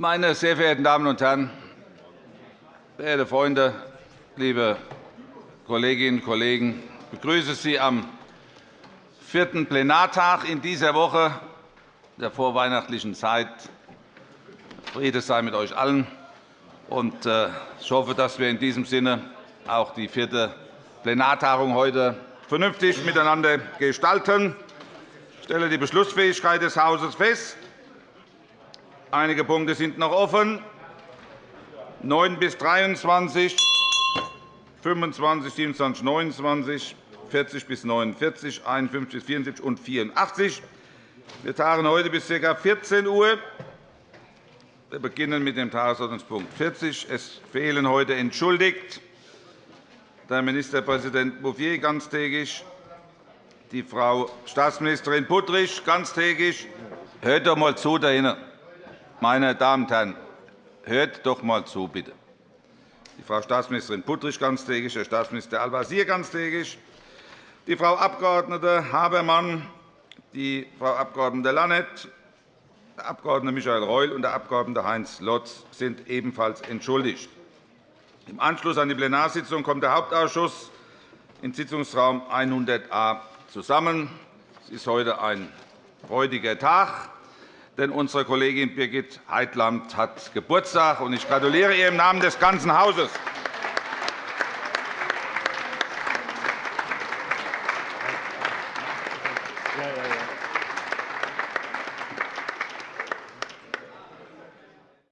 Meine sehr verehrten Damen und Herren, verehrte Freunde, liebe Kolleginnen und Kollegen! Ich begrüße Sie am vierten Plenartag in dieser Woche der vorweihnachtlichen Zeit. Friede sei mit euch allen. Äh, ich hoffe, dass wir in diesem Sinne auch die vierte Plenartagung heute vernünftig miteinander gestalten. Ich stelle die Beschlussfähigkeit des Hauses fest. Einige Punkte sind noch offen. 9 bis 23, 25, 27, 29, 40 bis 49, 51 bis 74 und 84. Wir tagen heute bis ca. 14 Uhr. Wir beginnen mit dem Tagesordnungspunkt 40. Es fehlen heute entschuldigt der Ministerpräsident Bouffier ganztägig, die Frau Staatsministerin Puttrich ganztägig. Hört doch einmal zu da hinten. Meine Damen und Herren, hört doch einmal zu, bitte. Die Frau Staatsministerin Puttrich ganztägig, Herr Staatsminister Al-Wazir ganztägig, die Frau Abg. Habermann, die Frau Abg. Lannet, der Abg. Michael Reul und der Abg. Heinz Lotz sind ebenfalls entschuldigt. Im Anschluss an die Plenarsitzung kommt der Hauptausschuss in Sitzungsraum 100a zusammen. Es ist heute ein freudiger Tag, denn unsere Kollegin Birgit Heitland hat Geburtstag. Ich gratuliere ihr im Namen des ganzen Hauses. Ja, ja, ja.